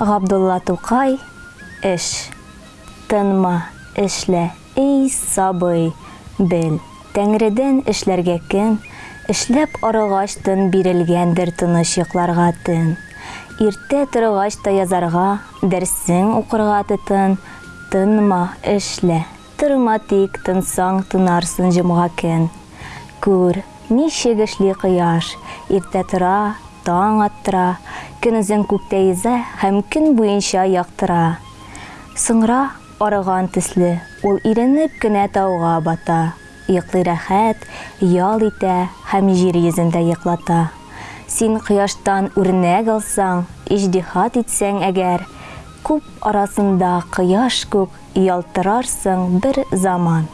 Габдулла Тукай эш. Тынма, эшлә, эй сабый, бел. Тәңредән эшләргә көн, эшләп арыгач тын бирелгәндер тыныч йокларга тын. Иртә торгач та язарга, дәрсең укырга тытын. Тынма, эшлә, тырма тик, тынсаң тынарсын җомга көн. Күр, ничек эшли кояш, иртә тора, таң аттыра, йөзә һәм көн буенча яктыра. Соңра арыган төсле, ул иренеп кенә тауга бата. Йоклый рәхәт, ял итә һәм җир йөзендә йоклата. Син кояштан үрнәк алсаң, иҗтиһат итсәң әгәр, күп арасында кояш күк ялтырарсың бер заман.